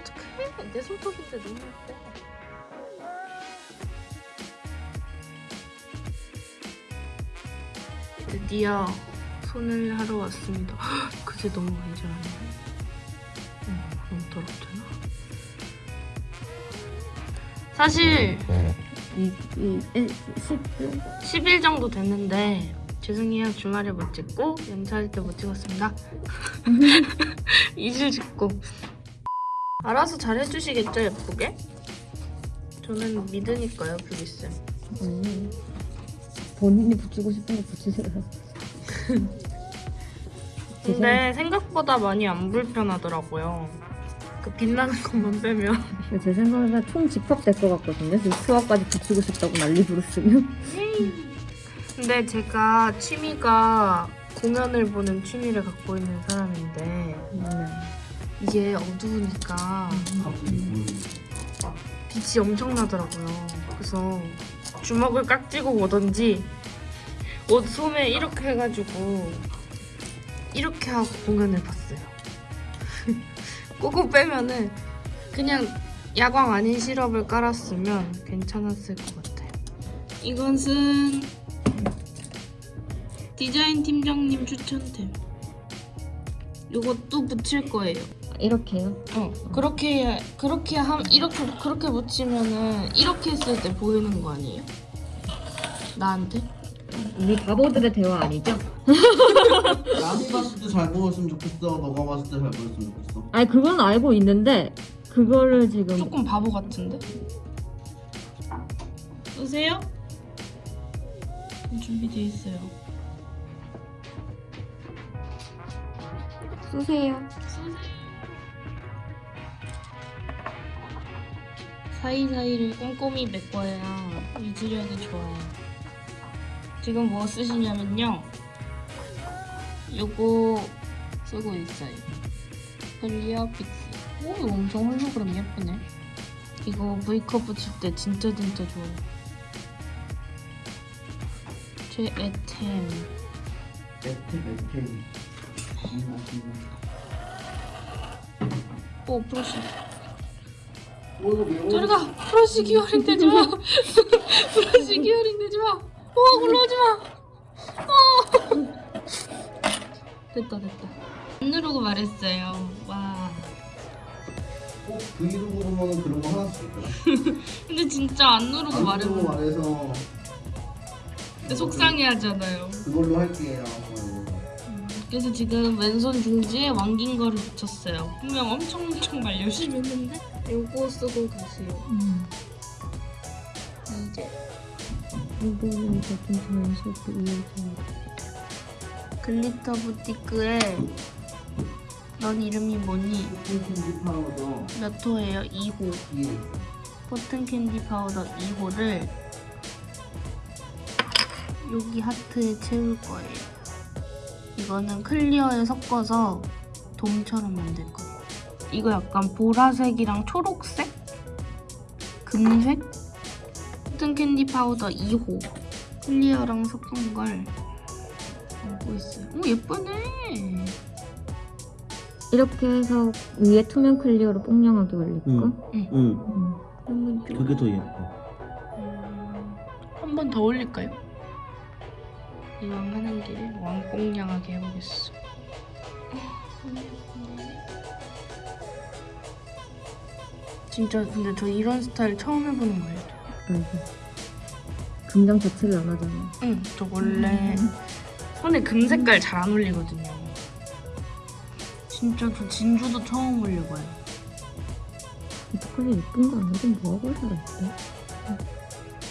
어떡해? 내 손톱인데 너무 예뻐 드디어 손을 하러 왔습니다. 헉, 그게 너무 간지러네. 어, 너무 더럽잖아 사실 이, 이, 이, 10, 10일 정도 됐는데 죄송해요. 주말에 못 찍고 연차할 때 못 찍었습니다. 2일 찍고 알아서 잘 해주시겠죠 예쁘게? 저는 믿으니까요 뷰리쌤 음. 본인이 붙이고 싶은 거 붙이세요. 근데 생각보다 많이 안 불편하더라고요 그 빛나는 것만 빼면 제 생각에는 총 집합 될 것 같거든요. 지금 수학까지 붙이고 싶다고 난리 부르시면. 근데 제가 취미가 공연을 보는 취미를 갖고 있는 사람인데 음. 이게 어두우니까 빛이 엄청나더라고요. 그래서 주먹을 깍지고 오던지 옷 소매 이렇게 해가지고 이렇게 하고 공연을 봤어요. 그거 빼면은 그냥 야광 아닌 시럽을 깔았으면 괜찮았을 것 같아요. 이것은 디자인 팀장님 추천템. 이것도 붙일 거예요. 이렇게요. 어 그렇게 그렇게 함 이렇게 그렇게 붙이면은 이렇게 했을 때 보이는 거 아니에요? 나한테? 우리 바보들의 대화 아니죠? 남이 봤을 때 잘 보였으면 좋겠어. 너가 봤을 때 잘 보였으면 좋겠어. 아니 그건 알고 있는데 그거를 지금 조금 바보 같은데? 오세요? 준비돼 있어요. 쓰세요. 사이사이를 꼼꼼히 메꿔야 유지력이 좋아요. 지금 뭐 쓰시냐면요. 요거 쓰고 있어요. clear fix. 오, 이거 엄청 홀로그램 예쁘네. 이거 브이컵 붙일 때 진짜 진짜 좋아요. 최애템. 매트 매트. 오, 브러쉬. 뭐 이거 매워? 저리 가! 브러쉬 기어링 되지 마! 브러쉬 기어링 되지 마! 오, 올라오지 마! 어! 됐다, 됐다. 안 누르고 말했어요. 와. 꼭 브이로그 보면은 그런 거 하나씩 있더라. 근데 진짜 안 누르고 안 말해서 그러고 말해서 속상해 하잖아요. 그걸로 할게요. 그래서 지금 왼손 중지에 왕긴 거를 붙였어요. 분명 엄청 엄청 말 열심히 했는데 요거 쓰고 가세요. 음. 이제 이제 좀 자연스럽게 이어져. glitter boutique에 넌 이름이 뭐니? candy powder 몇 호예요? 2호. 뒤에 cotton candy powder 2호를 여기 하트에 채울 거예요. 이거는 clear에 섞어서 돔처럼 만들 거예요. 이거 약간 보라색이랑 초록색? 금색? cotton candy powder 2호. clear랑 섞은 걸 알고 있어요. 오, 예쁘네. 이렇게 해서 위에 투명 clear로 뽕냥하게 올릴까? 응. 응. 음. 한번 좀. 그게 더 예뻐. 한번 더 올릴까요? 이왕 하는 길에 왕뽕냥하게 해보겠어. 진짜 근데 저 이런 스타일 처음 해보는 거예요. 아이고. 금장 자체를 안 하잖아. 응, 저 원래 손에 금 색깔 잘 안 올리거든요. 진짜 저 진주도 처음 올려봐요. 이렇게까지 예쁜 거 아니고 뭐하고 살았대?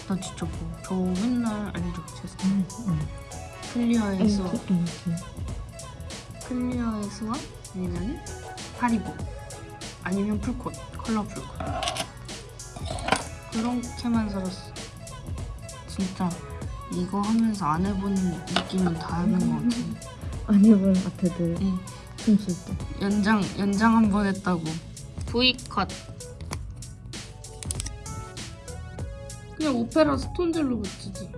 나 진짜 뭐, 저 맨날 알죠, 제 스타일. 응, 응. 클리어에서 앵기. 클리어에서 아니면 파리보 아니면 풀콧 컬러 풀콧 그렇게만 살았어. 진짜 이거 하면서 안 해본 느낌은 다 하는 것 같아. 안 해본 아트들 응. 춤출 때. 연장 연장 한 번 했다고. V컷. 그냥 오페라 스톤젤로 붙이지.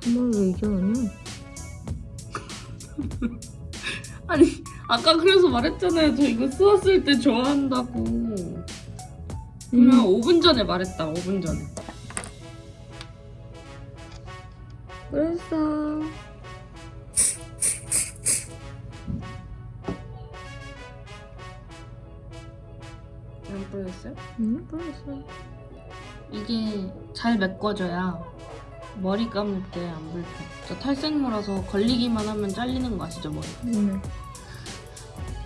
정말 왜 아니야? 아니 아까 그래서 말했잖아요. 저 이거 쓰았을 때 좋아한다고 분명 5분 전에 말했다 5분 전에 그랬어. 안 보였어요? 응, 그랬어. 이게 잘 메꿔져야 머리 감을 때 안 불편 저 탈색물라서 걸리기만 하면 잘리는 거 아시죠 머리 응.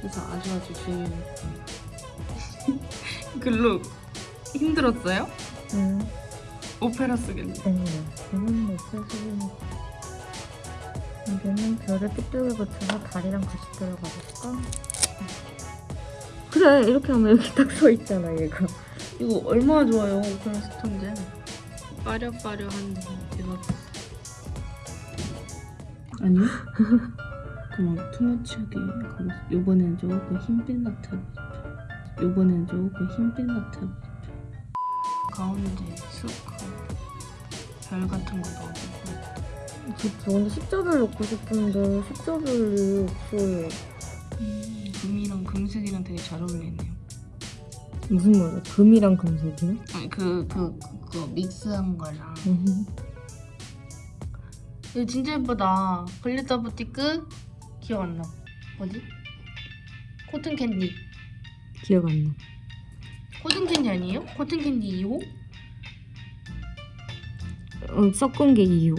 그래서 아주 아주 중요해요 글로 힘들었어요? 응. 오페라 쓰겠네 응. 이건. 이제는 별을 삐뚤게 붙여서 다리랑 같이 들어가 볼까? 그래, 이렇게 하면 여기 딱 서 있잖아, 얘가. 이거 얼마나 좋아요 오페라 스톤제 빠려빠려한데 대박 아니요? 그만 투머치하게 요번엔 조금 흰빛 나타나고 싶어 요번엔 조금 흰빛 나타나고 싶어 가운데 스크 별 같은 거 넣어주고 저 근데 십자별 넣고 싶은데 십자별이 없어요. 금이랑 금색이랑 되게 잘 어울리네요 무슨 말이야? 금이랑 금색이요? 아니 그, 그, 그, 그 믹스한 거랑 음. 이거 진짜 예쁘다 글리터 부티크 기억 안 나. 뭐지? 코튼 캔디 기억 안 나. 코튼 캔디 아니에요? 코튼 캔디 2호? 어, 섞은 게 이유.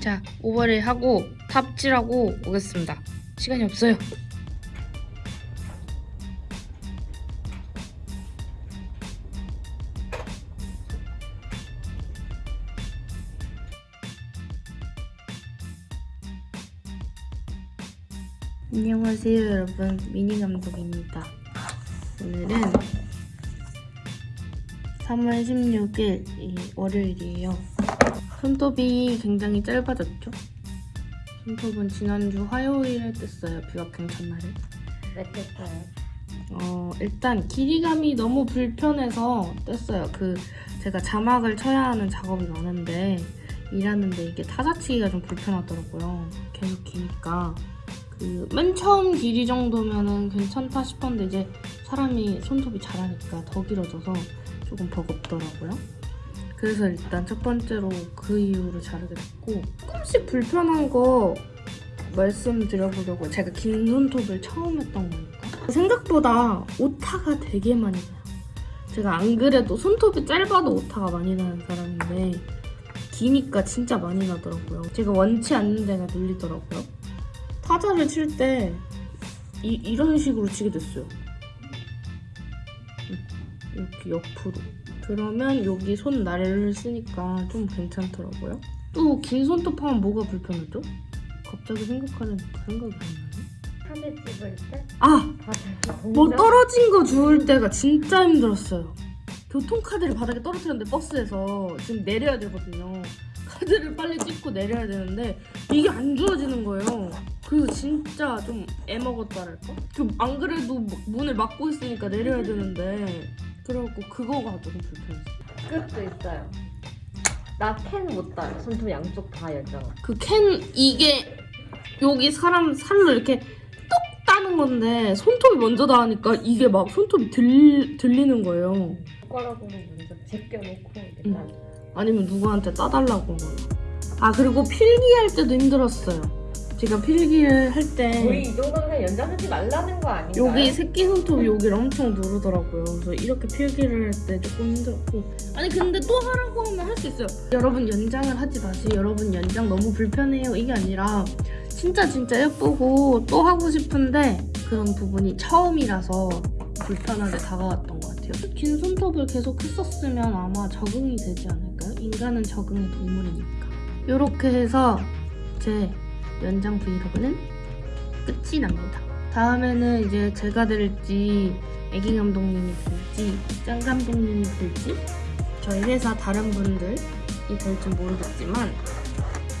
자 오버를 하고 탑질하고 오겠습니다 시간이 없어요 안녕하세요 여러분. 미니 감독입니다. 오늘은 3월 16일 이 월요일이에요. 손톱이 굉장히 짧아졌죠? 손톱은 지난주 화요일에 뗐어요 비와킹 첫날에 맺혔어요. 어 일단 길이감이 너무 불편해서 뗐어요. 그 제가 자막을 쳐야 하는 작업이 많은데 일하는데 이게 타자치기가 좀 불편하더라고요. 계속 기니까 그 맨 처음 길이 정도면은 괜찮다 싶었는데 이제 사람이 손톱이 자라니까 더 길어져서 조금 버겁더라고요. 그래서 일단 첫 번째로 그 이후로 자르게 됐고 조금씩 불편한 거 말씀드려보려고 제가 긴 손톱을 처음 했던 거니까. 생각보다 오타가 되게 많이 나요. 제가 안 그래도 손톱이 짧아도 오타가 많이 나는 사람인데 기니까 진짜 많이 나더라고요. 제가 원치 않는 데가 눌리더라고요 타자를 칠 때 이런 식으로 치게 됐어요 이렇게 옆으로 그러면 여기 손날을 쓰니까 좀 괜찮더라고요. 또 긴 손톱 하면 뭐가 불편하죠? 갑자기 생각하니까 생각이 안 나네. 사진 찍을 때? 아! 바닥에 뭐 떨어진 거 주울 때가 진짜 힘들었어요. 교통카드를 바닥에 떨어뜨렸는데 버스에서 지금 내려야 되거든요. 카드를 빨리 찍고 내려야 되는데 이게 안 주어지는 거예요. 그리고 진짜 좀 애먹었다랄까? 그안 그래도 문을 막고 있으니까 내려야 되는데 그래갖고 그거가 조금 불편했어요. 끝도 있어요. 나 캔 못 따요. 손톱 양쪽 다 열잖아. 그 캔 이게 여기 사람 살로 이렇게 똑 따는 건데 손톱이 먼저 닿으니까 이게 막 손톱이 들, 들리는 거예요. 숟가락으로 먼저 제껴놓고 이렇게 응. 따. 아니면 누구한테 따달라고 한 거예요. 아 그리고 필기할 때도 힘들었어요. 제가 필기를 할때 거의 이 그냥 연장하지 말라는 거 아닌가요? 여기 새끼 손톱이 여기를 엄청 누르더라고요. 그래서 이렇게 필기를 할 때 조금 힘들었고. 아니 근데 또 하라고 하면 할 수 있어요. 여러분 연장을 하지 마세요. 여러분 연장 너무 불편해요. 이게 아니라 진짜 진짜 예쁘고 또 하고 싶은데 그런 부분이 처음이라서 불편하게 다가왔던 것 같아요. 긴 손톱을 계속 했었으면 아마 적응이 되지 않을까요? 인간은 적응의 동물이니까. 이렇게 해서 제 연장 브이로그는 끝이 납니다. 다음에는 이제 제가 될지 애기 감독님이 될지 짱 감독님이 될지 저희 회사 다른 분들이 될지 모르겠지만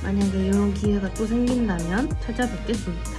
만약에 이런 기회가 또 생긴다면 찾아뵙겠습니다.